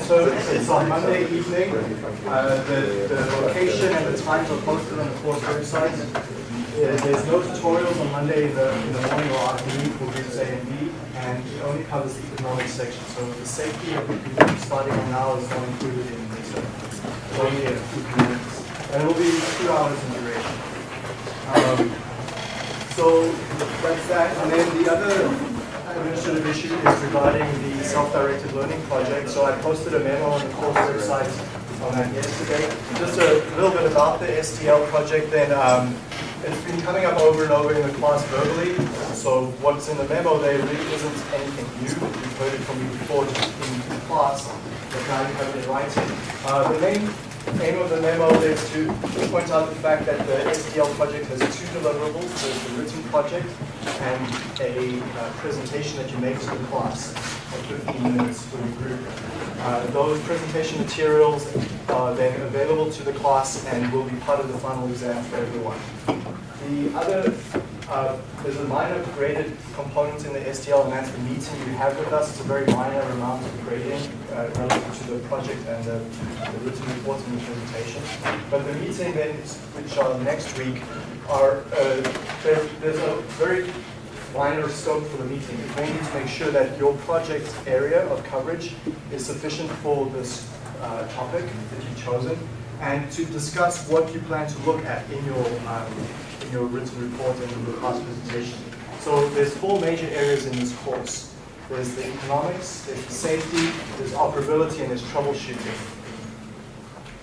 So it's on Monday evening. Uh, the, the location and the times are posted on the course website. There's no tutorials on Monday in the, in the morning or afternoon for groups A and B, and it only covers the economics section. So the safety of the group starting on now is not included in this. It's only a few minutes. And it will be two hours in duration. Um, so that's that. And then the other administrative issue is regarding the self-directed learning project. So I posted a memo on the course website on that yesterday. Just a little bit about the SDL project then. Um, it's been coming up over and over in the class verbally. So what's in the memo there really isn't anything new. You've heard it from me before just in class, but now you have it in writing. Uh, the main aim of the memo is to point out the fact that the SDL project has two deliverables. There's the written project and a uh, presentation that you make to the class of 15 minutes for your group. Uh, those presentation materials are then available to the class and will be part of the final exam for everyone. The other, uh, there's a minor graded component in the SDL and that's the meeting you have with us. It's a very minor amount of grading uh, relative to the project and the, the written report and the presentation. But the meeting then, which are next week, are, uh, there, there's a very minor scope for the meeting. It's mainly to make sure that your project area of coverage is sufficient for this uh, topic that you've chosen and to discuss what you plan to look at in your, um, in your written report and in your class presentation. So there's four major areas in this course. There's the economics, there's the safety, there's operability, and there's troubleshooting.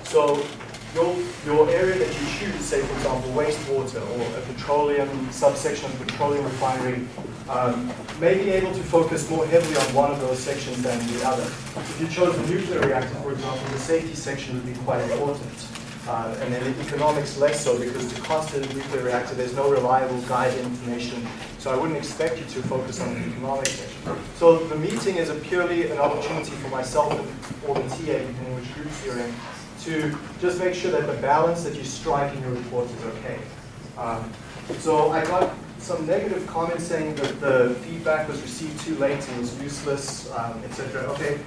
So your, your area that you choose, say for example wastewater or a petroleum subsection of petroleum refinery, um, may be able to focus more heavily on one of those sections than the other. If you chose a nuclear reactor, for example, the safety section would be quite important. Uh, and then the economics less so because to cost of a nuclear reactor, there's no reliable guide information. So I wouldn't expect you to focus on the economics section. So the meeting is a purely an opportunity for myself or the TA, depending which groups you're in, to just make sure that the balance that you strike in your reports is okay. Um, so I got some negative comments saying that the feedback was received too late and was useless, um, etc. Okay,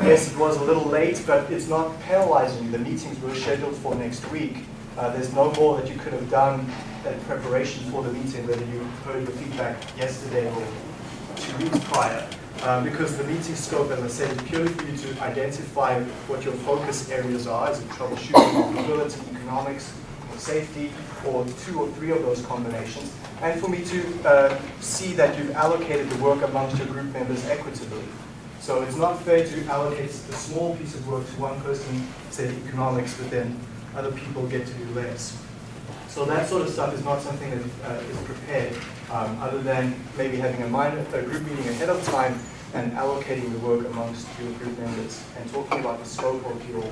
yes, it was a little late, but it's not penalizing you. The meetings were scheduled for next week. Uh, there's no more that you could have done in preparation for the meeting, whether you heard the feedback yesterday or two weeks prior. Um, because the meeting scope, as I said, is purely for you to identify what your focus areas are, is it troubleshooting, mobility, economics, or safety, or two or three of those combinations, and for me to uh, see that you've allocated the work amongst your group members equitably. So it's not fair to allocate a small piece of work to one person, say economics, but then other people get to do less. So that sort of stuff is not something that uh, is prepared, um, other than maybe having a, minor, a group meeting ahead of time and allocating the work amongst your group members and talking about the scope of your,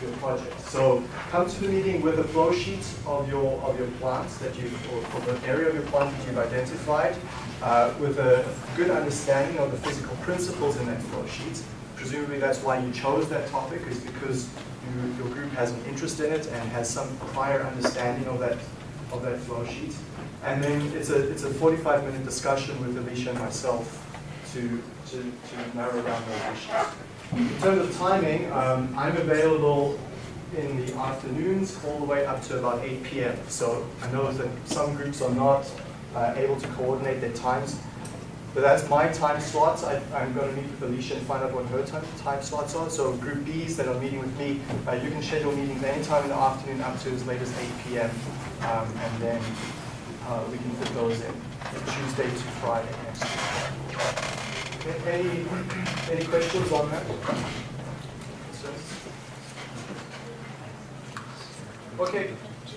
your project. So come to the meeting with a flow sheet of your, of your plants that you, or for the area of your plant that you've identified, uh, with a good understanding of the physical principles in that flow sheet. Presumably that's why you chose that topic, is because you, your group has an interest in it and has some prior understanding of that, of that flow sheet. And then it's a, it's a 45 minute discussion with Alicia and myself to, to, to narrow down those issues. In terms of timing, um, I'm available in the afternoons all the way up to about 8 p.m. So I know that some groups are not uh, able to coordinate their times. But that's my time slots. I, am going to meet with Alicia and find out what her time, time slots are. So group Bs that are meeting with me, uh, you can schedule meetings anytime in the afternoon up to as late as 8 p.m. Um, and then uh, we can fit those in Tuesday to Friday next week. Any, any questions on that? Okay,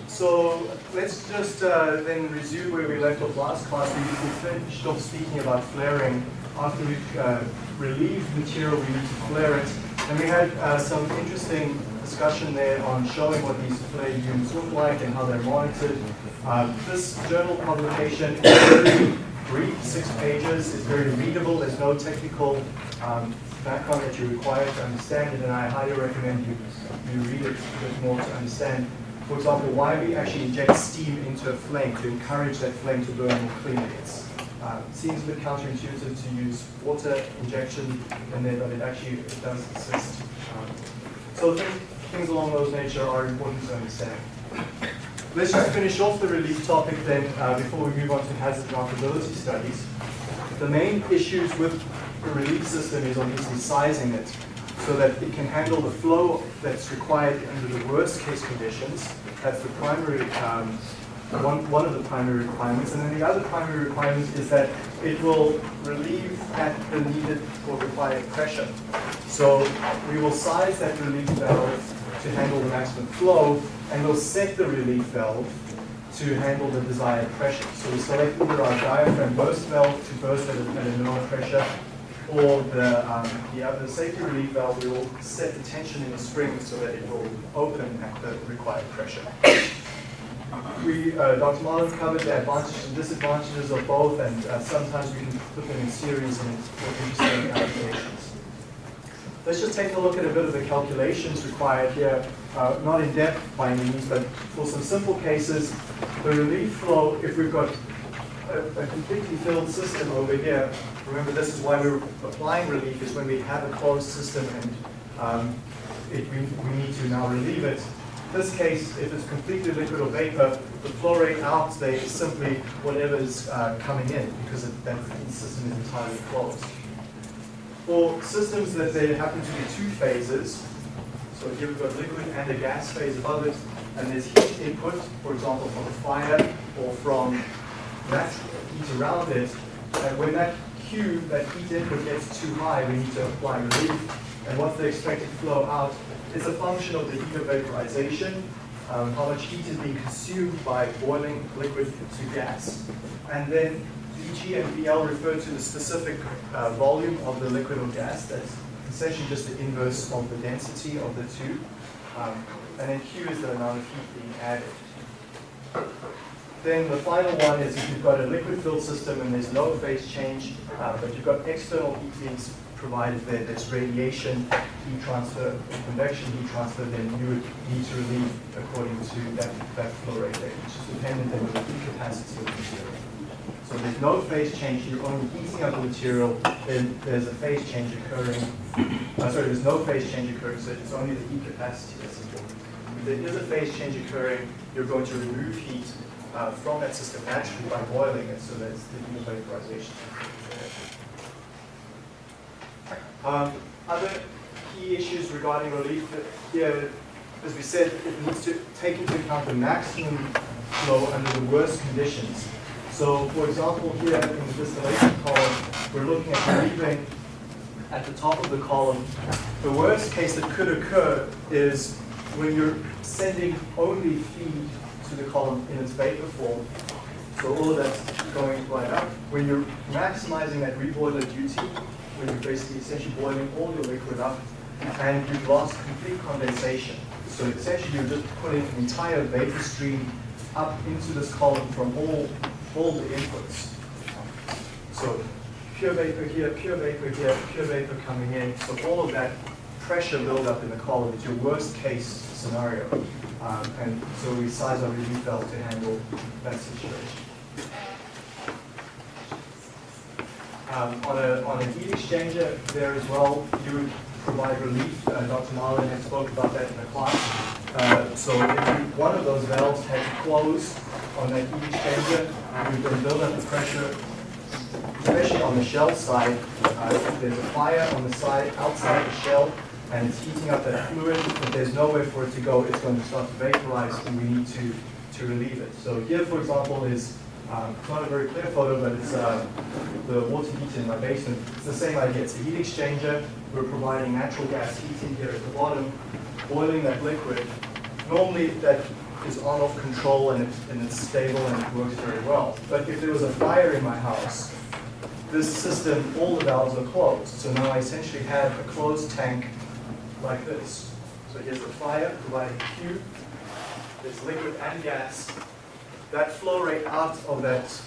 so let's just uh, then resume where we left off last class. We, we finished off speaking about flaring. After we've uh, relieved material, we need to flare it. And we had uh, some interesting discussion there on showing what these flare units look like and how they're monitored. Uh, this journal publication is very brief, six pages. It's very readable. There's no technical um, background that you require to understand it, and I highly recommend you, you read it a bit more to understand. For example, why we actually inject steam into a flame to encourage that flame to burn more cleanly. It uh, seems a bit counterintuitive to use water injection in there, but it actually it does assist Um, So things along those nature are important to understand. Let's just finish off the relief topic then uh, before we move on to hazard and studies. The main issues with the relief system is obviously sizing it so that it can handle the flow that's required under the worst case conditions. That's the primary, um, one, one of the primary requirements. And then the other primary requirement is that it will relieve at the needed or required pressure. So we will size that relief valve to handle the maximum flow, and we'll set the relief valve to handle the desired pressure. So we select either our diaphragm burst valve to burst at a, at a lower pressure, or the, um, the other safety relief valve, we will set the tension in the spring so that it will open at the required pressure. We, uh, Dr. Marlins covered the advantages and disadvantages of both, and uh, sometimes we can put them in series and into certain applications. Let's just take a look at a bit of the calculations required here, uh, not in depth by any means, but for some simple cases, the relief flow, if we've got a, a completely filled system over here, remember this is why we're applying relief, is when we have a closed system and um, it, we, we need to now relieve it. In this case, if it's completely liquid or vapor, the flow rate out there is simply whatever's uh, coming in because it, that system is entirely closed. For systems that there happen to be two phases, so here we've got liquid and a gas phase above it, and there's heat input, for example, from a fire or from natural heat around it, and when that Q, that heat input gets too high, we need to apply relief, and what's the expected flow out? Is a function of the heat of vaporization, um, how much heat is being consumed by boiling liquid to gas, and then VG and VL refer to the specific uh, volume of the liquid or gas. That's essentially just the inverse of the density of the two. Um, and then Q is the amount of heat being added. Then the final one is if you've got a liquid-filled system and there's no phase change, uh, but you've got external heat being provided there, there's radiation, heat transfer, convection heat transfer, then you would need to relieve according to that, that flow rate which is dependent on the heat capacity of the material. So there's no phase change, you're only heating up the material, then there's a phase change occurring. Uh, sorry, there's no phase change occurring, so it's only the heat capacity that's important. If there is a phase change occurring, you're going to remove heat uh, from that system naturally by boiling it, so that's the heat vaporization. Um, other key issues regarding relief here, as we said, it needs to take into account the maximum flow under the worst conditions. So, for example, here in the distillation column, we're looking at relieving at the top of the column. The worst case that could occur is when you're sending only feed to the column in its vapor form. So all of that's going right up. When you're maximizing that reboiler duty, when you're basically essentially boiling all your liquid up, and you've lost complete condensation. So essentially you're just putting entire vapor stream up into this column from all, all the inputs. So pure vapor here, pure vapor here, pure vapor coming in. So all of that pressure buildup in the column is your worst case scenario. Um, and so we size our relief valve to handle that situation. Um, on, a, on a heat exchanger there as well, you would provide relief. Uh, Dr. Marlin had spoke about that in the class. Uh, so if one of those valves had to close on that heat exchanger, you then build up the pressure, especially on the shell side. Uh, if there's a fire on the side outside the shell, and it's heating up that fluid, if there's nowhere for it to go, it's going to start to vaporize, and we need to, to relieve it. So here, for example, is um, it's not a very clear photo, but it's uh, the water heater in my basement. It's the same idea. It's a heat exchanger. We're providing natural gas heating here at the bottom, boiling that liquid. Normally that is on-off control and it's, and it's stable and it works very well. But if there was a fire in my house, this system, all the valves are closed. So now I essentially have a closed tank like this. So here's the fire providing Q. There's liquid and gas that flow rate out of that,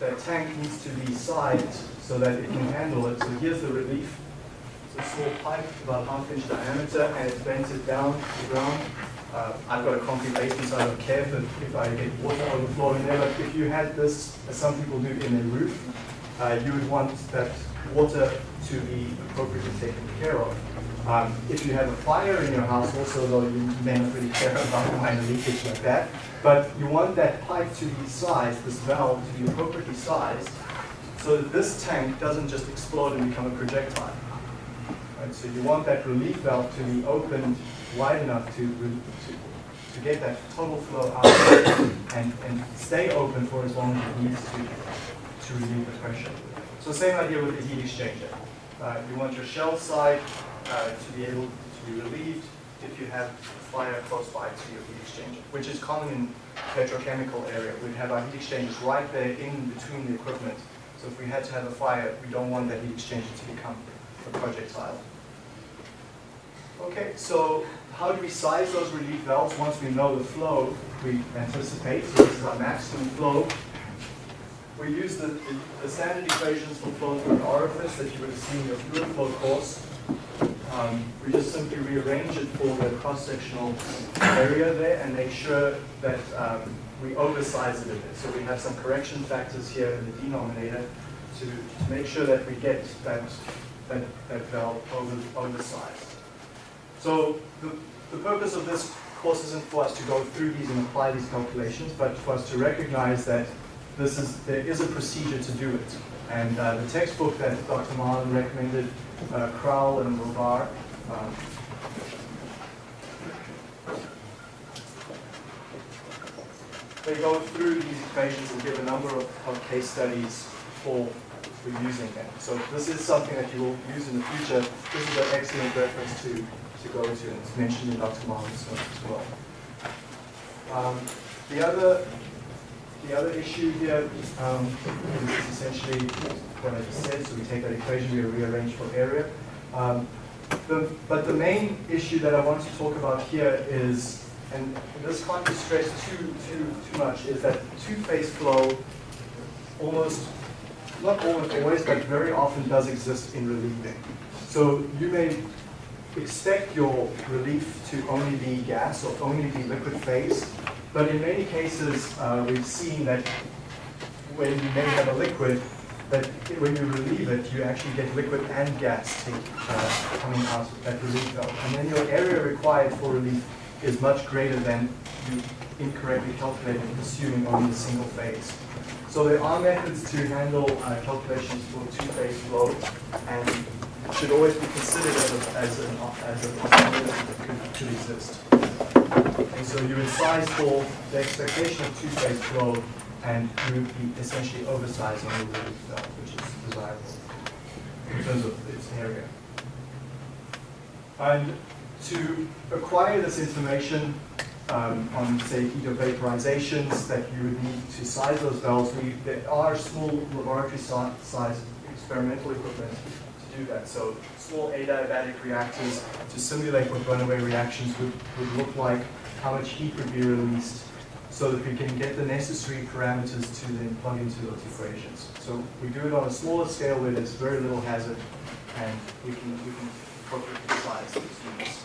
that tank needs to be sized so that it can handle it. So here's the relief. A small pipe, about half inch diameter, and it bends it down to the ground. Uh, I've got a concrete basement, so I don't care if, if I get water overflowing there, but if you had this, as some people do in their roof, uh, you would want that water to be appropriately taken care of. Um, if you have a fire in your house also, though you may not really care about minor leakage like that, but you want that pipe to be sized, this valve to be appropriately sized, so that this tank doesn't just explode and become a projectile. Right? So you want that relief valve to be opened wide enough to, to, to get that total flow out and, and stay open for as long as it needs to to relieve the pressure. So same idea with the heat exchanger. Uh, you want your shell side uh, to be able to be relieved if you have a fire close by to your heat exchanger, which is common in petrochemical area. We have our heat exchangers right there in between the equipment. So if we had to have a fire, we don't want that heat exchanger to become a projectile. Okay, so how do we size those relief valves once we know the flow we anticipate? So this is our maximum flow. We use the, the, the standard equations for flow through an orifice that you would have seen in your fluid flow course. Um, we just simply rearrange it for the cross-sectional area there and make sure that um, we oversize it a bit. So we have some correction factors here in the denominator to, to make sure that we get that, that, that valve over, oversized. So the, the purpose of this course isn't for us to go through these and apply these calculations, but for us to recognize that this is, there is a procedure to do it. And uh, the textbook that Dr. Marlin recommended, uh, Crowl and Louvar, um, they go through these equations and give a number of, of case studies for, for using them. So this is something that you will use in the future. This is an excellent reference to, to go to, and it's mentioned in Dr. Marlin's notes as well. Um, the other the other issue here um, is essentially what I just said. So we take that equation, we rearrange for area. Um, the, but the main issue that I want to talk about here is, and this can't be stressed too, too, too much, is that two-phase flow almost, not almost always, but very often does exist in relieving. So you may expect your relief to only be gas or only be liquid phase, but in many cases, uh, we've seen that when you may have a liquid, that when you relieve it, you actually get liquid and gas uh, coming out that relief valve. And then your area required for relief is much greater than you incorrectly calculated, assuming only a single phase. So there are methods to handle uh, calculations for two-phase flow, and should always be considered as, a, as, an, as a possibility that could, could exist. And so you would size for the expectation of two-phase flow, and you would be essentially oversizing the relief valve, which is desirable in terms of its area. And to acquire this information um, on, say, either vaporizations that you would need to size those valves, we, there are small laboratory size experimental equipment do that. So small adiabatic reactors to simulate what runaway reactions would, would look like how much heat would be released so that we can get the necessary parameters to then plug into those equations. So we do it on a smaller scale where there's very little hazard and we can, we can appropriately size these units.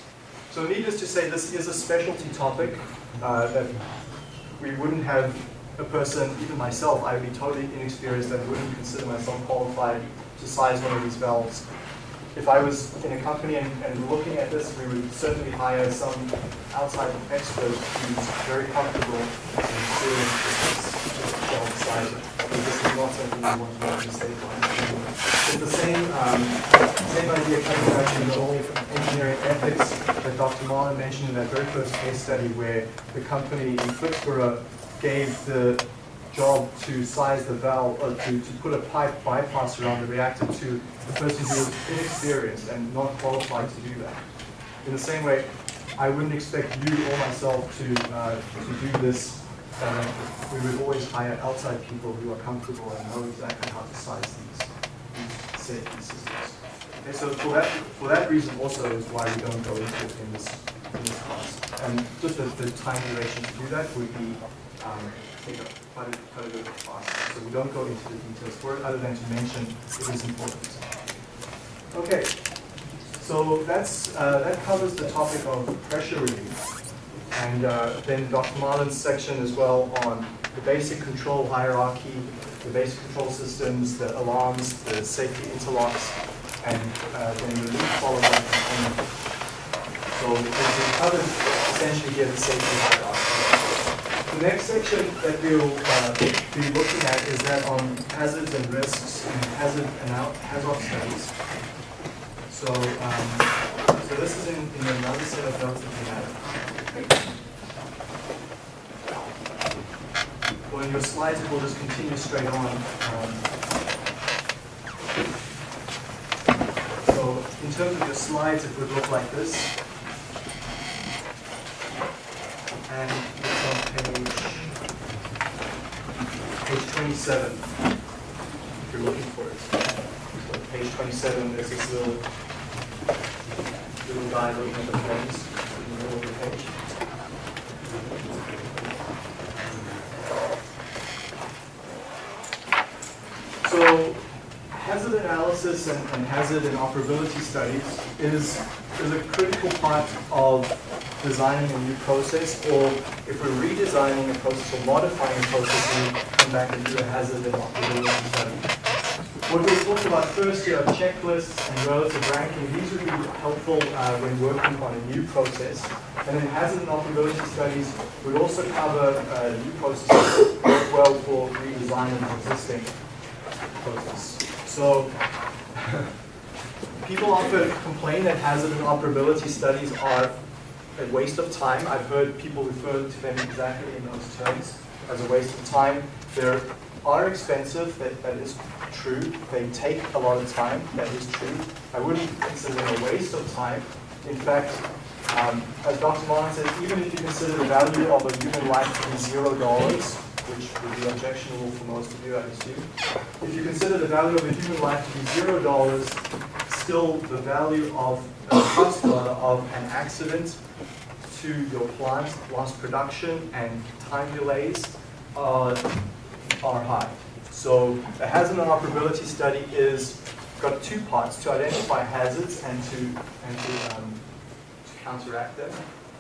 So needless to say, this is a specialty topic uh, that we wouldn't have a person, even myself, I would be totally inexperienced and wouldn't consider myself qualified to size one of these valves if I was in a company and, and, looking at this, we would certainly hire some outside expert who's very comfortable in with this job size. This is not something we want to make mistake on. It's the same, um, same idea coming back to the whole engineering ethics that Dr. Marlin mentioned in that very first case study where the company in Flixborough gave the job to size the valve, or to, to put a pipe bypass around the reactor to the person who is inexperienced and not qualified to do that. In the same way, I wouldn't expect you or myself to, uh, to do this We would always hire outside people who are comfortable and know exactly how to size these, these safety systems. Okay, so for that, for that reason also is why we don't go into it in this, in this class. And just the, the time duration to do that would be um, take up quite a, quite a bit of class. So we don't go into the details for it other than to mention it is important. Okay, so that's, uh, that covers the topic of pressure relief. And uh, then Dr. Marlin's section as well on the basic control hierarchy, the basic control systems, the alarms, the safety interlocks, and uh, then the loop follows that component. So we've covered essentially here the safety hierarchy. The next section that we'll uh, be looking at is that on hazards and risks and hazard and out hazard studies. So, um, so this is in, in another set of notes that we have. Well, in your slides, it will just continue straight on. Um, so in terms of your slides, it would look like this. And it's on page, page 27, if you're looking for it. Page 27, there's this little, little guy looking at the flames in the middle of the page. So hazard analysis and, and, hazard and operability studies is, is a critical part of designing a new process, or if we're redesigning a process or modifying a process, we come back and do a hazard and operability study. What we'll talk about first here are checklists and relative ranking. These would be helpful uh, when working on a new process. And then hazard and operability studies would also cover uh, new processes as well for redesigning an existing process. So people often complain that hazard and operability studies are a waste of time. I've heard people refer to them exactly in those terms as a waste of time. They're expensive, that, that is true. They take a lot of time, that is true. I wouldn't consider them a waste of time. In fact, um, as Dr. Marlin says, even if you consider the value of a human life to be zero dollars, which would be objectionable for most of you, I assume. If you consider the value of a human life to be zero dollars, still the value of a cost of an accident to your plant, lost production, and time delays are are high. So a hazard and operability study is got two parts, to identify hazards and to, and to, um, to counteract them.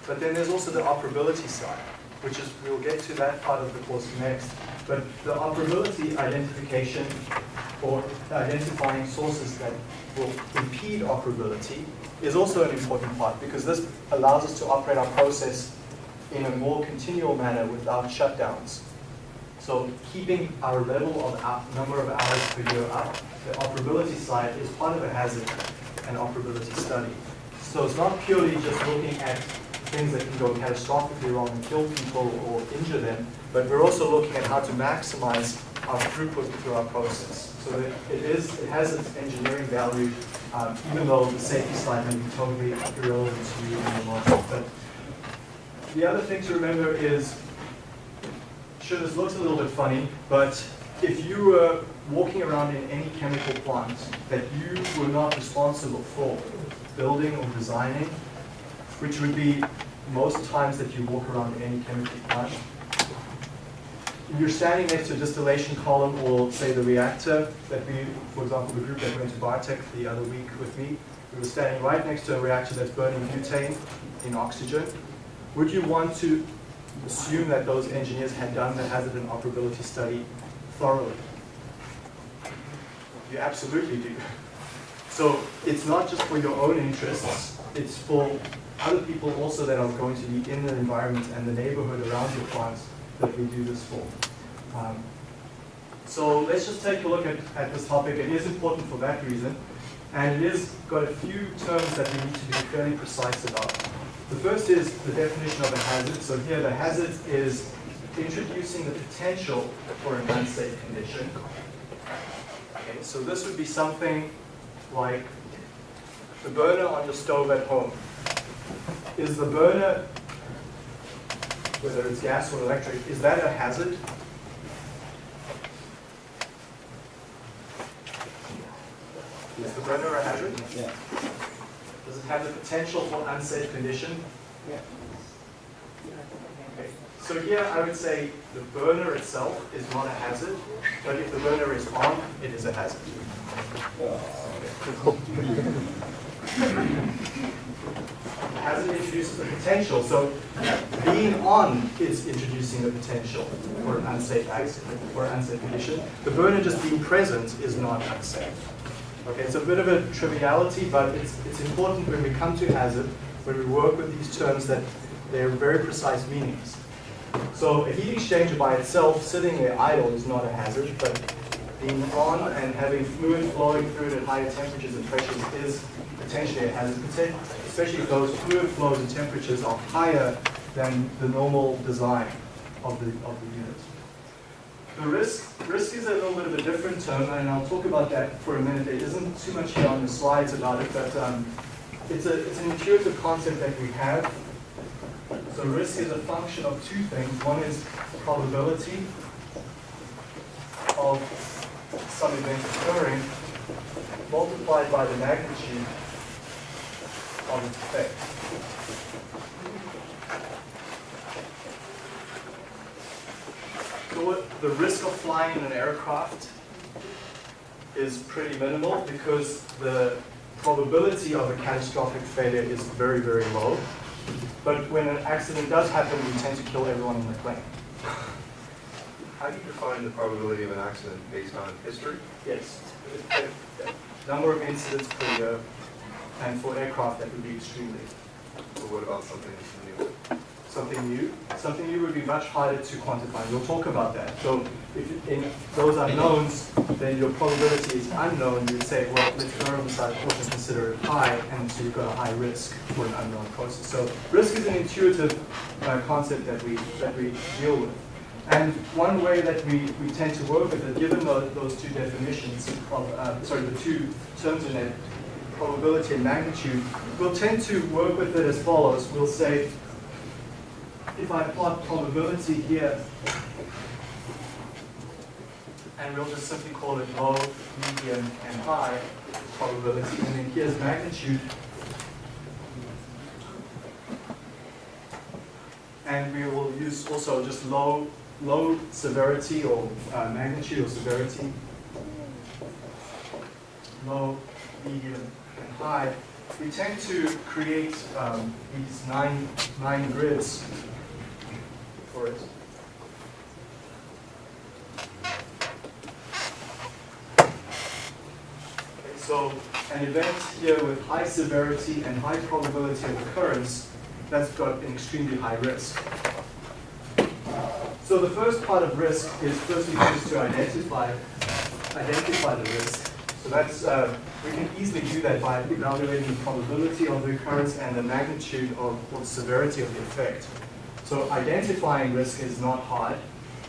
But then there's also the operability side, which is, we'll get to that part of the course next. But the operability identification or identifying sources that will impede operability is also an important part because this allows us to operate our process in a more continual manner without shutdowns. So keeping our level of number of hours per year up, the operability side is part of a hazard and operability study. So it's not purely just looking at things that can go catastrophically wrong and kill people or injure them, but we're also looking at how to maximize our throughput through our process. So it is, it has its engineering value, um, even though the safety side may be totally irrelevant to you in the moment. But the other thing to remember is Sure, this looks a little bit funny, but if you were walking around in any chemical plant that you were not responsible for building or designing, which would be most times that you walk around any chemical plant, you're standing next to a distillation column or say the reactor that we, for example, the group that went to Biotech the other week with me, we were standing right next to a reactor that's burning butane in oxygen. Would you want to assume that those engineers had done the hazard and operability study thoroughly. You absolutely do. So it's not just for your own interests, it's for other people also that are going to be in the environment and the neighborhood around your plants that we do this for. Um, so let's just take a look at, at this topic. It is important for that reason. And it is got a few terms that we need to be fairly precise about. The first is the definition of a hazard. So here the hazard is introducing the potential for an unsafe condition. Okay, so this would be something like the burner on your stove at home. Is the burner, whether it's gas or electric, is that a hazard? Is the burner a hazard? Yeah. Does it have the potential for unsafe condition? Yeah. Okay. So here I would say the burner itself is not a hazard, but if the burner is on, it is a hazard. hazard introduces the potential. So being being on is introducing the potential for an unsafe accident or unsafe condition. The burner just being present is not unsafe. Okay, it's a bit of a triviality, but it's, it's important when we come to hazard, when we work with these terms that they're very precise meanings. So a heat exchanger by itself, sitting there idle, is not a hazard, but being on and having fluid flowing through it at higher temperatures and pressures is potentially a hazard, especially if those fluid flows and temperatures are higher than the normal design of the, of the unit. The risk, risk is a little bit of a different term, and I'll talk about that for a minute. There isn't too much here on the slides about it, but um, it's, a, it's an intuitive concept that we have. So risk is a function of two things. One is the probability of some event occurring multiplied by the magnitude of its effect. So what, the risk of flying an aircraft is pretty minimal because the probability of a catastrophic failure is very, very low. But when an accident does happen, we tend to kill everyone in the plane. How do you define the probability of an accident based on history? Yes. Number of incidents per year, and for aircraft that would be extremely. But what about something new? Something new? Something new would be much harder to quantify. We'll talk about that. So if in those unknowns, then your probability is unknown, you'd say, well, let's err on the side caution, consider it high, and so you've got a high risk for an unknown process. So risk is an intuitive uh, concept that we, that we deal with. And one way that we, we tend to work with it, given the, those two definitions, of, uh, sorry, the two terms in it, probability and magnitude, we'll tend to work with it as follows. We'll say, if I plot probability here, and we'll just simply call it low, medium, and high probability, and then here's magnitude, and we will use also just low, low severity or uh, magnitude or severity, low, medium, high. We tend to create um, these nine, nine grids for it. Okay, so an event here with high severity and high probability of occurrence, that's got an extremely high risk. So the first part of risk is firstly just to identify, identify the risk. So that's, uh, we can easily do that by evaluating the probability of the occurrence and the magnitude of, or the severity of the effect. So identifying risk is not hard.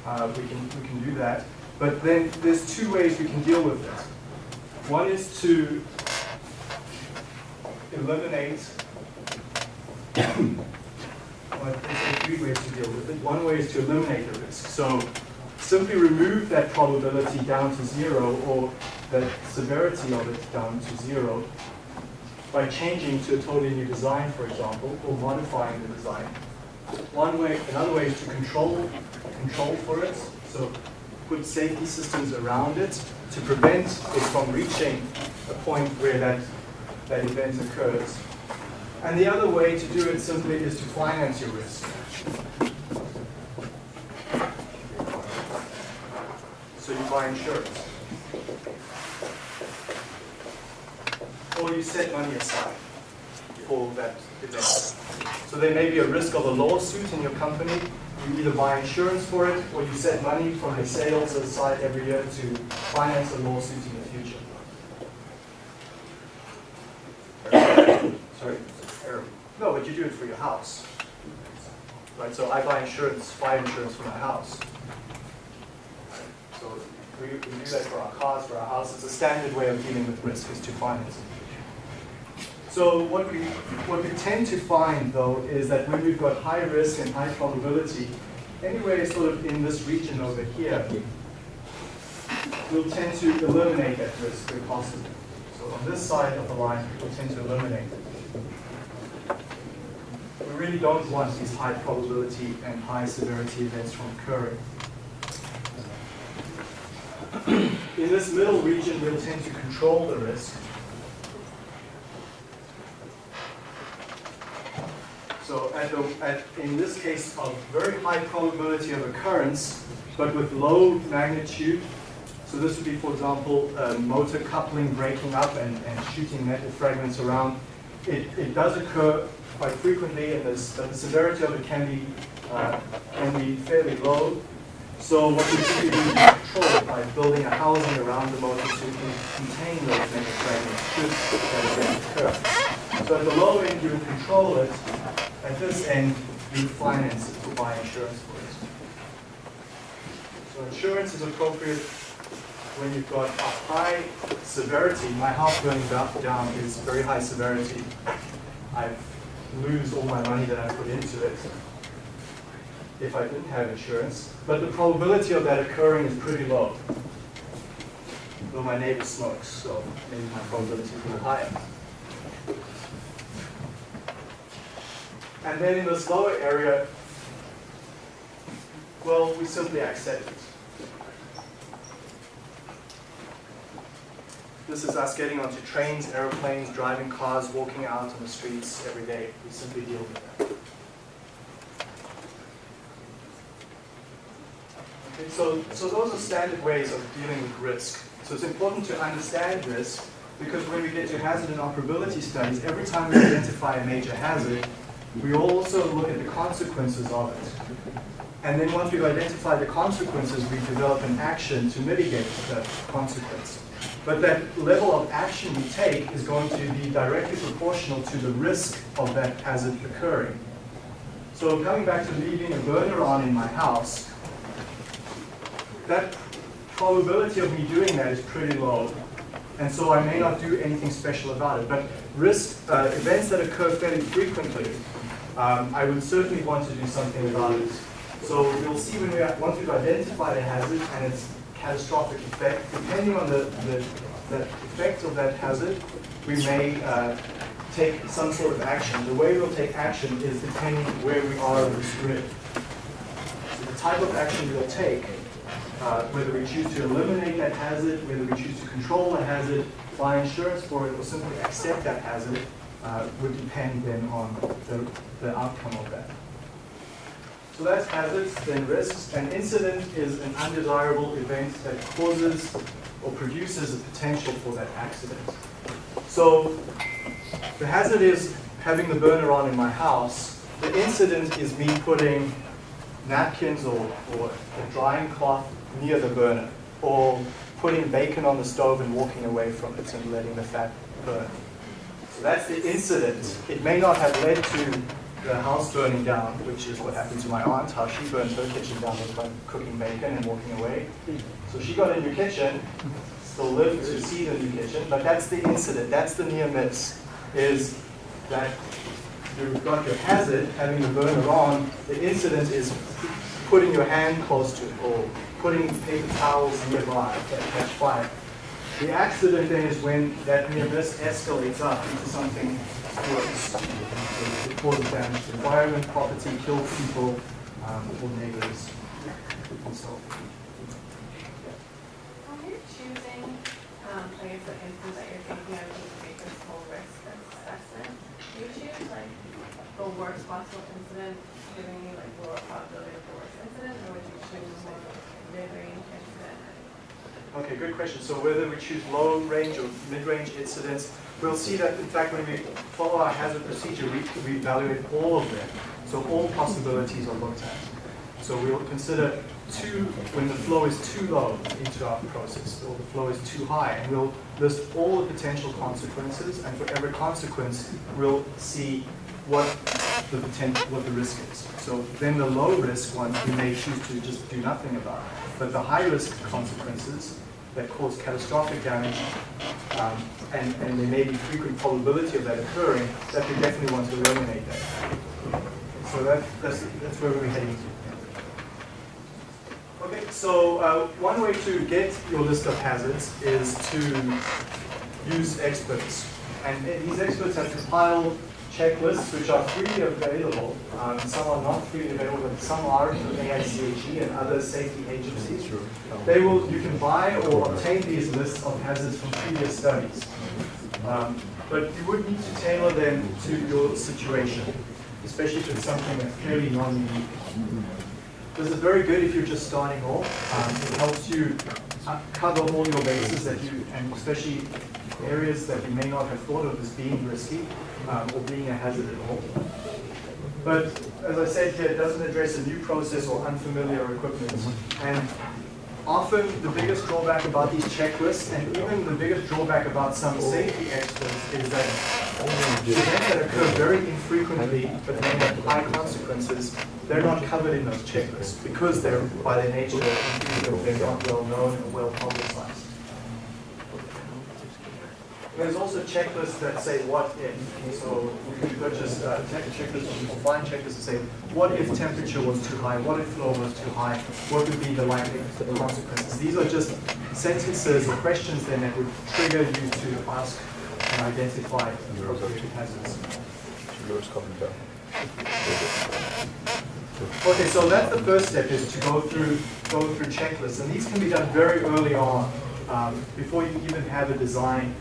Uh, we, can, we can do that. But then there's two ways we can deal with it. One is to eliminate, well, three ways to deal with it. One way is to eliminate the risk. So simply remove that probability down to zero or the severity of it down to zero by changing to a totally new design, for example, or modifying the design. One way, another way is to control, control for it. So put safety systems around it to prevent it from reaching a point where that, that event occurs. And the other way to do it simply is to finance your risk. So you buy insurance. Or you set money aside for that event. So there may be a risk of a lawsuit in your company. You either buy insurance for it or you set money from your sales aside every year to finance a lawsuit in the future. Sorry? No, but you do it for your house. Right, so I buy insurance, fire insurance for my house. So we, we do that for our cars, for our house. It's a standard way of dealing with risk is to finance it. So what we, what we tend to find though is that when we've got high risk and high probability, anywhere sort of in this region over here, we'll tend to eliminate that risk where possible. So on this side of the line, we'll tend to eliminate it. We really don't want these high probability and high severity events from occurring. In this middle region, we'll tend to control the risk. So at the, at, in this case, of very high probability of occurrence, but with low magnitude. So this would be, for example, a motor coupling breaking up and, and shooting metal fragments around. It, it does occur quite frequently, and the severity of it can be, uh, can be fairly low. So what we typically do is control it by building a housing around the motor so we can contain those metal fragments should that occur. So at the low end, you control it. At this end, you finance it or buy insurance for it. So insurance is appropriate when you've got a high severity. My house burning down is very high severity. I lose all my money that I put into it if I didn't have insurance. But the probability of that occurring is pretty low. Though my neighbor smokes, so maybe my probability is a little higher. And then in this lower area, well, we simply accept it. This is us getting onto trains, aeroplanes, driving cars, walking out on the streets every day. We simply deal with that. Okay, so, so those are standard ways of dealing with risk. So it's important to understand risk because when we get to hazard and operability studies, every time we identify a major hazard, we also look at the consequences of it. And then once we've identified the consequences, we develop an action to mitigate the consequence. But that level of action we take is going to be directly proportional to the risk of that hazard occurring. So coming back to leaving a burner on in my house, that probability of me doing that is pretty low. And so I may not do anything special about it. But risk, uh, events that occur fairly frequently, um, I would certainly want to do something about it. So we'll see when we, once we've identified a hazard and its catastrophic effect, depending on the, the, the effect of that hazard, we may uh, take some sort of action. The way we'll take action is depending where we are in this grid. So the type of action we'll take uh, whether we choose to eliminate that hazard, whether we choose to control the hazard, buy insurance for it, or simply accept that hazard, uh, would depend then on the, the outcome of that. So that's hazards, then risks. An incident is an undesirable event that causes or produces a potential for that accident. So the hazard is having the burner on in my house. The incident is me putting napkins or, or a drying cloth near the burner, or putting bacon on the stove and walking away from it and letting the fat burn. So that's the incident. It may not have led to the house burning down, which is what happened to my aunt, how she burned her kitchen down by cooking bacon and walking away. So she got a new kitchen, still lived to see the new kitchen, but that's the incident, that's the near miss, is that you've got your hazard, having the burner on, the incident is putting your hand close to it or putting paper towels nearby that catch fire. The accident then is when that near escalates up into something worse. It causes damage environment, property, kills people, um, or neighbors, and so forth. When you're choosing, um, I guess instance that you're thinking of to make this whole risk assessment, you choose like the worst possible incident, giving you like lower probability of the worst incident, or would you choose more mid-range incident? Okay, good question. So whether we choose low range or mid-range incidents, we'll see that in fact when we follow our hazard procedure, we, we evaluate all of them. So all possibilities are looked at. So we'll consider when the flow is too low into our process, or the flow is too high, and we'll list all the potential consequences, and for every consequence, we'll see what the potential, what the risk is. So then the low risk one, we may choose to just do nothing about. But the high risk consequences that cause catastrophic damage, um, and, and there may be frequent probability of that occurring, that we definitely want to eliminate that. So that, that's, that's where we're heading to. Okay, so uh, one way to get your list of hazards is to use experts. And these experts have compiled checklists which are freely available. Um, some are not freely available, but some are from AICHE and other safety agencies. They will, you can buy or obtain these lists of hazards from previous studies. Um, but you would need to tailor them to your situation. especially if it's something that's clearly non-unique. This is very good if you're just starting off. Um, it helps you uh, cover all your bases that you, and especially areas that you may not have thought of as being risky um, or being a hazard at all. But as I said here, it doesn't address a new process or unfamiliar equipment. And often the biggest drawback about these checklists, and even the biggest drawback about some safety experts, is that events that occur very infrequently but may have high consequences, they're not covered in those checklists because they're, by their nature, they're not well known or well publicized. There's also checklists that say what if. So you can purchase uh, checklists or find checklists that say what if temperature was too high, what if flow was too high, what would be the likely consequences. These are just sentences or questions then that would trigger you to ask and identify appropriate hazards. Okay, so that's the first step is to go through go through checklists, and these can be done very early on, um, before you even have a design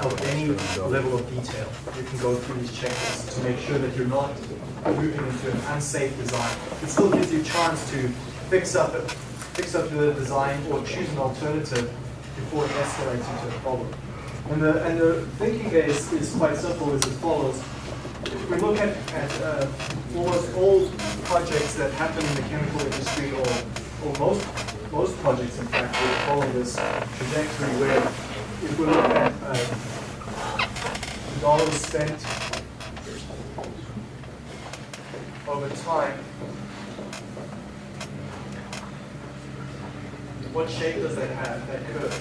of any level of detail. You can go through these checklists to make sure that you're not moving into an unsafe design. It still gives you a chance to fix up fix up the design or choose an alternative before it escalates into a problem. And the and the thinking is, is quite simple. As follows. If we look at, at uh, almost all projects that happen in the chemical industry, or, or most most projects, in fact, will follow this trajectory where if we look at uh, dollars spent over time, what shape does that have, that curve?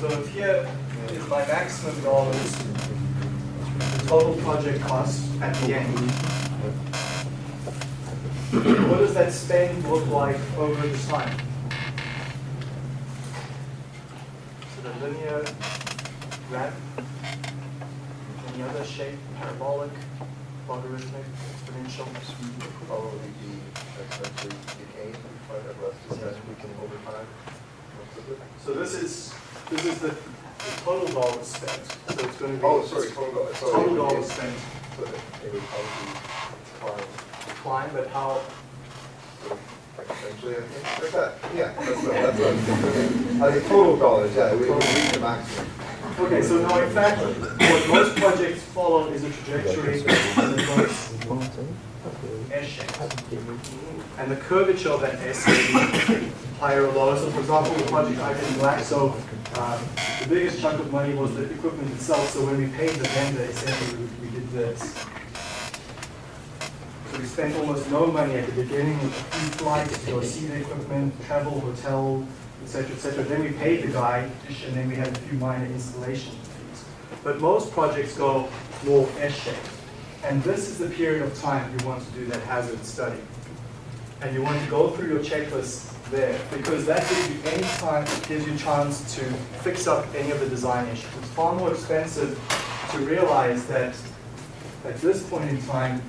So if here is my maximum dollars, the total project cost at the end. What does that spend look like over the time? Is it a linear, graph, any other shape, parabolic, logarithmic, exponential? Probably be exponentially decaying, but at less discuss we can over time. So this is, this is the the total dollar spent. So it's going to be. Oh, sorry, total, dollars, sorry. Total dollars spent So it would probably decline. but how, Essentially, I think, that, yeah, that's that's what I'm thinking. I think total dollars, yeah, we reach the maximum. Okay, so now in fact, what most projects follow is a trajectory. And the curvature of that S may be higher or lower. So for example, the project I did in Black, so um, the biggest chunk of money was the equipment itself. So when we paid the vendor, essentially we, we did this. We spent almost no money at the beginning flights go see the equipment, travel, hotel, etc., etc. Then we paid the guy, and then we had a few minor installation fees. But most projects go more S-shaped. And this is the period of time you want to do that hazard study. And you want to go through your checklist there, because that gives you any time, gives you a chance to fix up any of the design issues. It's far more expensive to realize that at this point in time,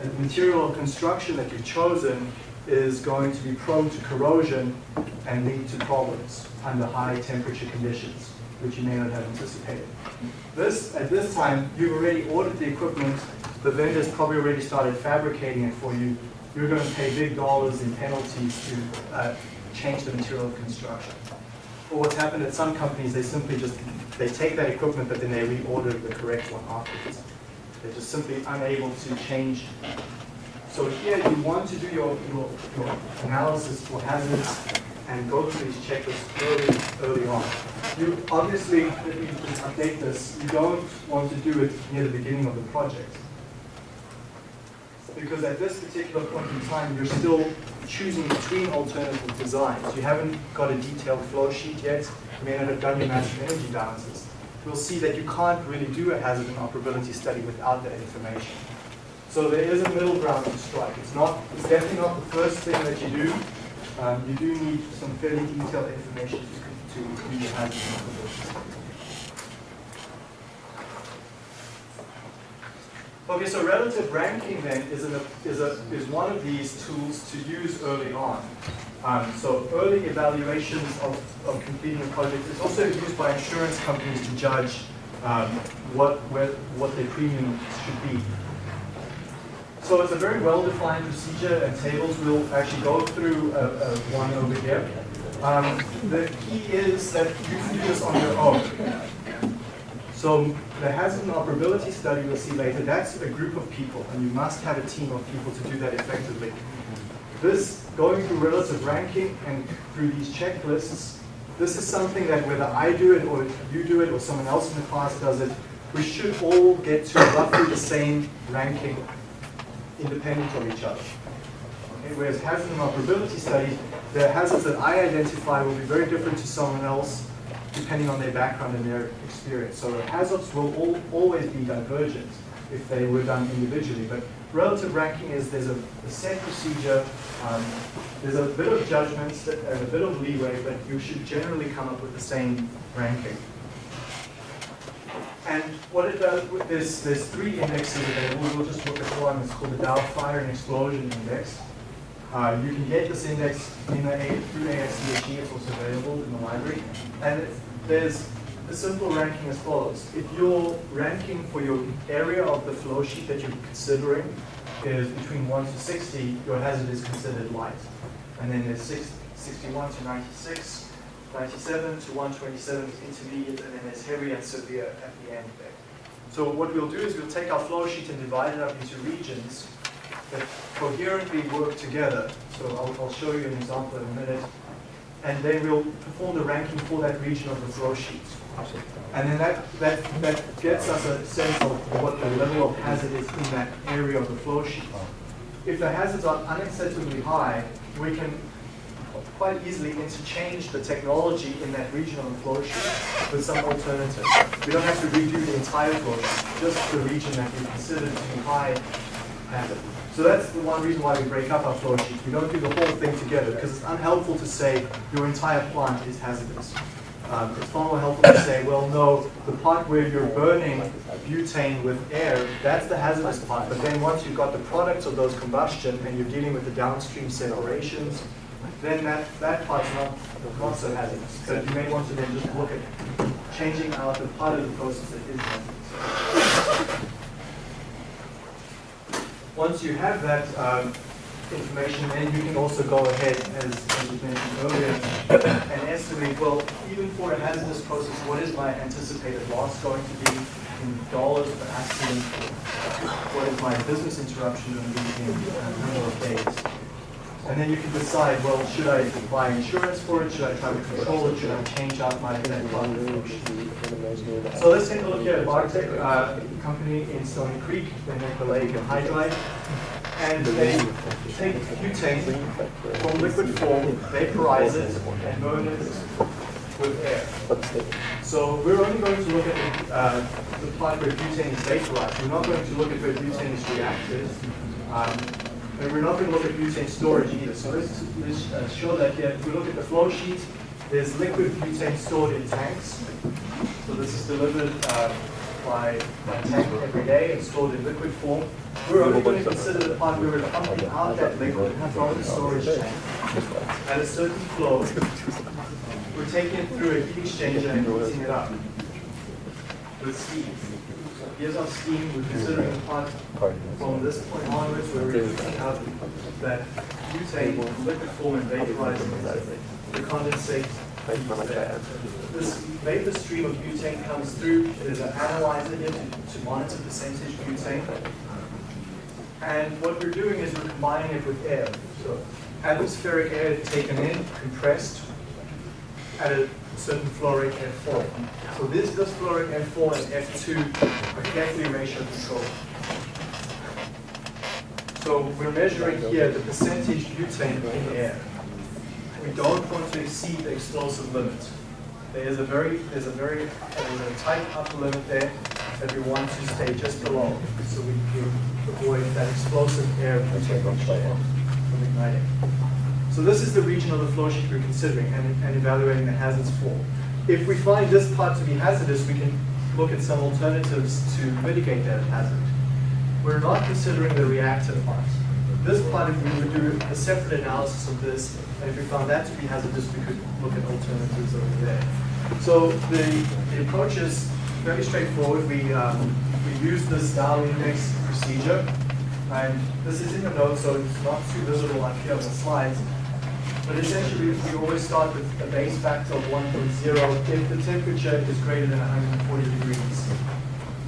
the material construction that you've chosen is going to be prone to corrosion and lead to problems under high temperature conditions, which you may not have anticipated. This, at this time, you've already ordered the equipment, the vendor's probably already started fabricating it for you. You're going to pay big dollars in penalties to uh, change the material of construction. Or what's happened at some companies, they simply just, they take that equipment, but then they reorder the correct one afterwards. They're just simply unable to change. So here you want to do your, your, your analysis for hazards and go through these checklists early, early on. You obviously, let me just update this, you don't want to do it near the beginning of the project. Because at this particular point in time, you're still choosing between alternative designs. You haven't got a detailed flow sheet yet. You may not have done your massive energy balances. You'll see that you can't really do a hazard and operability study without that information. So there is a middle ground to strike. It's not, it's definitely not the first thing that you do. Um, you do need some fairly detailed information to, to do your hazard and operability study. Okay, so relative ranking then is, an, is, a, is one of these tools to use early on. Um, so early evaluations of, of completing a project is also used by insurance companies to judge um, what, where, what their premium should be. So it's a very well-defined procedure and tables. We'll actually go through a, a one over here. Um, the key is that you can do this on your own. So the hazard and operability study we'll see later, that's a group of people, and you must have a team of people to do that effectively. This, going through relative ranking and through these checklists, this is something that whether I do it or you do it or someone else in the class does it, we should all get to roughly the same ranking independent of each other. Okay, whereas hazard and operability studies, the hazards that I identify will be very different to someone else depending on their background and their experience. So hazards will all, always be divergent if they were done individually. But relative ranking is there's a, a set procedure, um, there's a bit of judgment and a bit of leeway, but you should generally come up with the same ranking. And what it does, there's, there's three indexes available. We'll just look at one. It's called the Dow Fire and Explosion Index. Uh, you can get this index in the through AIChE. It's also available in the library. And there's a simple ranking as follows. If your ranking for your area of the flow sheet that you're considering is between 1 to 60, your hazard is considered light. And then there's 61 to 96, 97 to 127 is intermediate, and then there's heavy and severe at the end there. So what we'll do is we'll take our flow sheet and divide it up into regions that coherently work together. So I'll, I'll show you an example in a minute. And then we'll perform the ranking for that region of the flow sheet. And then that, that, that gets us a sense of what the level of hazard is in that area of the flow sheet. If the hazards are unacceptably high, we can quite easily interchange the technology in that region on the flow sheet with some alternative. We don't have to redo the entire flow sheet, just the region that we consider to be high hazard. So that's the one reason why we break up our flow sheets. We don't do the whole thing together because it's unhelpful to say your entire plant is hazardous. Um, it's far more helpful to say, well, no, the part where you're burning butane with air, that's the hazardous part. But then once you've got the products of those combustion and you're dealing with the downstream separations, then that, that part's not, not so hazardous. So you may want to then just look at changing out the part of the process that is hazardous. Once you have that um, information, then you can also go ahead, as, as was mentioned earlier, and estimate, well, even for a hazardous process, what is my anticipated loss going to be in dollars per accident? What is my business interruption going to be in a number of days? And then you can decide, well, should I buy insurance for it? Should I try to control it? Should I change out my net approach? So let's take a look here at Bartek, uh, company in Stoney Creek. They make maleic anhydride. And they take butane from liquid form, vaporize it, and burn it with air. So we're only going to look at the, uh, the part where butane is vaporized. We're not going to look at where butane is reacted. Um, and we're not going to look at butane storage either. So let's, let's uh, show that here. If we look at the flow sheet, there's liquid butane stored in tanks. So this is delivered uh, by, by tank every day and stored in liquid form. We're only going to consider the part where we're pumping out that liquid from the storage tank at a certain flow. We're taking it through a heat exchanger and heating it up with steam. Here's our steam, we're considering the part from this point onwards where we're heating out that butane liquid form and vaporizing. The condensate. This vapor stream of butane comes through, there's an analyzer here to, to monitor percentage butane. And what we're doing is we're combining it with air. So atmospheric air taken in, compressed, at a certain flow rate F4. So this, flow rate F4 and F2 are carefully ratio controlled. So we're measuring here the percentage butane in the air. We don't want to exceed the explosive limit. There is a very, there's a very, there's a tight upper limit there that we want to stay just below, so we can avoid that explosive air butane from igniting. So this is the region of the flow sheet we're considering and, and evaluating the hazards for. If we find this part to be hazardous, we can look at some alternatives to mitigate that hazard. We're not considering the reactor part. this part, if we would do a separate analysis of this, and if we found that to be hazardous, we could look at alternatives over there. So the, the approach is very straightforward. We, um, we use this Dow index procedure, and this is in the notes, so it's not too visible up here on the slides. But essentially, we always start with a base factor of 1.0 if the temperature is greater than 140 degrees.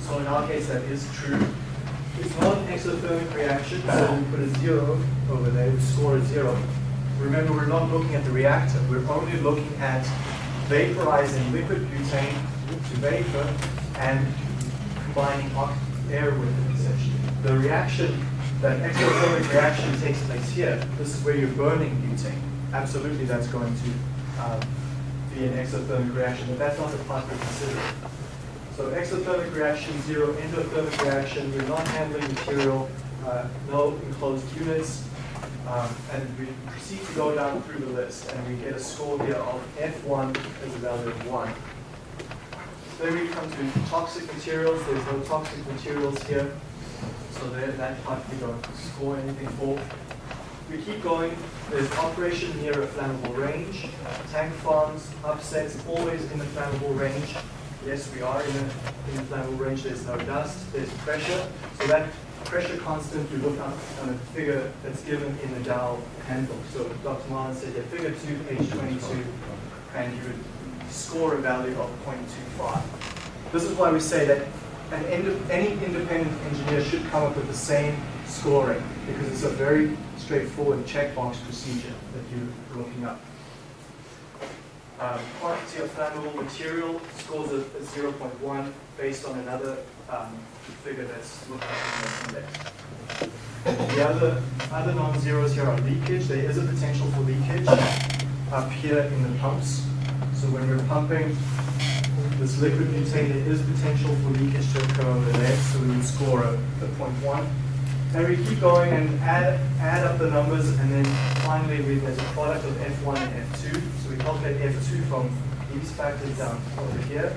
So in our case, that is true. It's not an exothermic reaction, so we put a zero over there, we score a zero. Remember, we're not looking at the reactor, we're only looking at vaporizing liquid butane to vapor and combining air with it essentially. The reaction, that exothermic reaction takes place here. This is where you're burning butane. Absolutely, that's going to um, be an exothermic reaction, but that's not the part we're considering. So exothermic reaction, zero endothermic reaction, we're not handling material, uh, no enclosed units, um, and we proceed to go down through the list, and we get a score here of F1 as a value of 1. Then we come to toxic materials, there's no toxic materials here, so that part we don't score anything for. We keep going, there's operation near a flammable range, tank farms, upsets, always in the flammable range. Yes, we are in a, in a flammable range, there's no dust, there's pressure. So that pressure constant, you look up on a figure that's given in the Dow handbook. So Dr. Marlin said, yeah, figure two, page 22, and you would score a value of 0.25. This is why we say that an any independent engineer should come up with the same scoring, because it's a very straightforward checkbox procedure that you're looking up. Um, quantity of flammable material scores a, a 0.1 based on another um, figure that's looked up in the index. The other, other non-zeros here are leakage. There is a potential for leakage up here in the pumps. So when we're pumping this liquid butane, there is potential for leakage to occur over there, so we would score a, a 0.1. And we keep going and add, add up the numbers, and then finally we, there's a product of F1 and F2. So we calculate F2 from these factors down over here.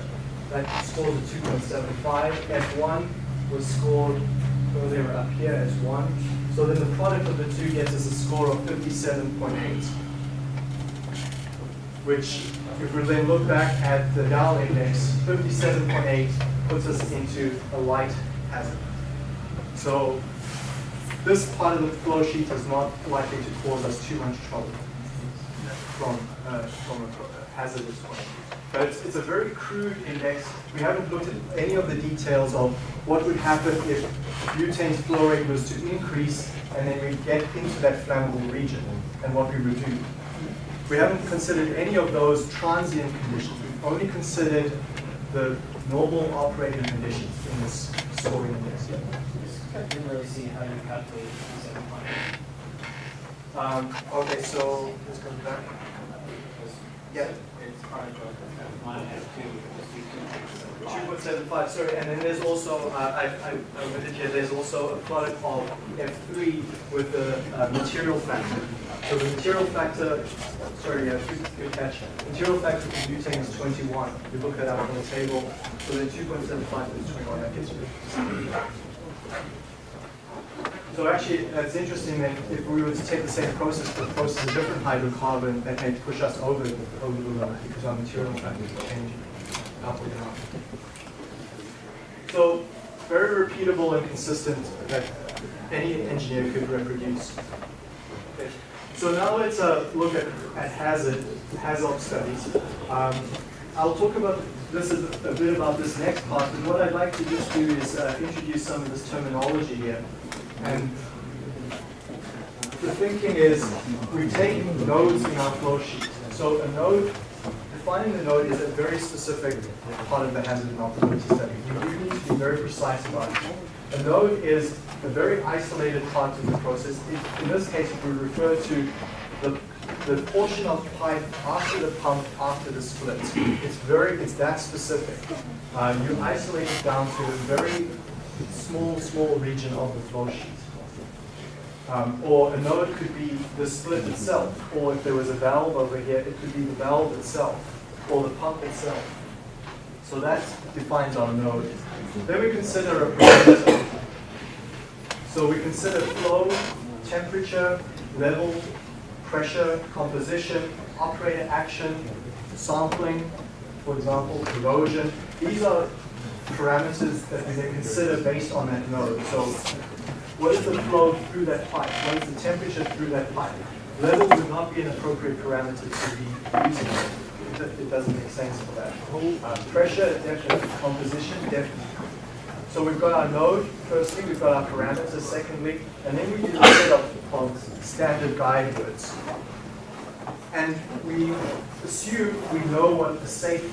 That scores a 2.75. F1 was scored earlier up here as 1. So then the product of the two gets us a score of 57.8 which if we then look back at the Dow index, 57.8 puts us into a light hazard. So this part of the flow sheet is not likely to cause us too much trouble from, uh, from a hazardous point of view. But it's, it's a very crude index. We haven't looked at any of the details of what would happen if butane's flow rate was to increase and then we get into that flammable region and what we would do. We haven't considered any of those transient conditions. We've only considered the normal operating conditions in this scoring index. I didn't really see how you calculate the. Um, okay, so let's go back. Yeah. It's hard to, one F two, point seven five, sorry, and then there's also, uh, I, I omitted here, there's also a product of F three with the uh, material factor. So the material factor, sorry, yeah, good, good catch. Material factor for butane is twenty-one. You look that up on the table, so then two point seven five is twenty-one, that gets you. So actually, it's interesting that if we were to take the same process, but process a different hydrocarbon, that may push us over, the- over the limit because our material factors are changing up or down. So very repeatable and consistent that any engineer could reproduce. So now let's uh, look at, at hazard, hazard studies. Um, I'll talk about this a, a bit about this next part, but what I'd like to just do is uh, introduce some of this terminology here. And the thinking is we take nodes in our flow sheet. So a node, defining the node is a very specific part of the hazard and operability study. You do need to be very precise about it. A node is a very isolated part of the process. In- In this case, we refer to the, the portion of pipe after the pump, after the split. It's very, it's that specific. Uh, you isolate it down to a very small, small region of the flow sheet. Um, or a node could be the split itself, or if there was a valve over here, it could be the valve itself, or the pump itself. So that defines our node. Then we consider a parameter. So we consider flow, temperature, level, pressure, composition, operator action, sampling, for example, corrosion. These are parameters that we then consider based on that node. So what is the flow through that pipe? What is the temperature through that pipe? Level would not be an appropriate parameter to be using. It It doesn't make sense for that. Uh, Pressure, definitely. Composition, definitely. So we've got our node, firstly, we've got our parameters, secondly, and then we use a set of, of standard guide words. And we assume we know what the safe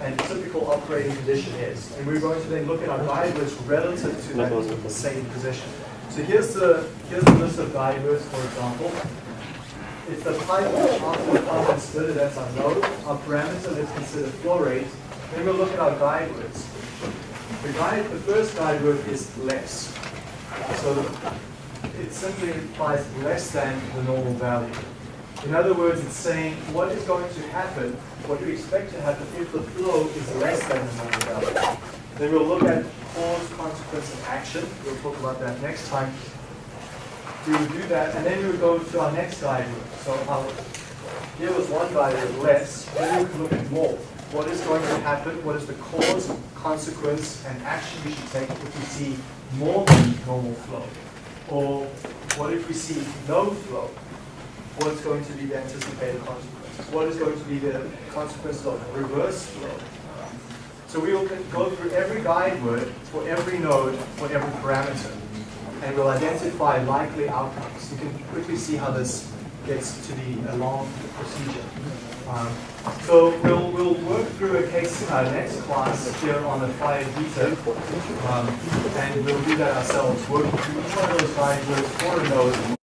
and typical operating condition is. And we're going to then look at our guide relative to that safe position. So here's the, here's the list of guide for example. It's the pipe after the pump and splitter, that's our node. Our parameter, let's consider flow rate. Then we'll look at our guide. The guide, the first guide is less. So it simply implies less than the normal value. In other words, it's saying what is going to happen, what you expect to happen if the flow is less than the normal value. Then we'll look at cause, consequence, and action. We'll talk about that next time. We will do that, and then we will go to our next word. So our, here was one word, less. Then we can look at more. What is going to happen? What is the cause, consequence, and action we should take if we see more than normal flow? Or what if we see no flow? What's going to be the anticipated consequences? What is going to be the consequences of reverse flow? So we will go through every guide word for every node, for every parameter, and we'll identify likely outcomes. You can quickly see how this gets to be a long procedure. Um, so we'll, we'll work through a case uh, next class here on the fire heater, um, and we'll do that ourselves, working through each one of those guide words for a node.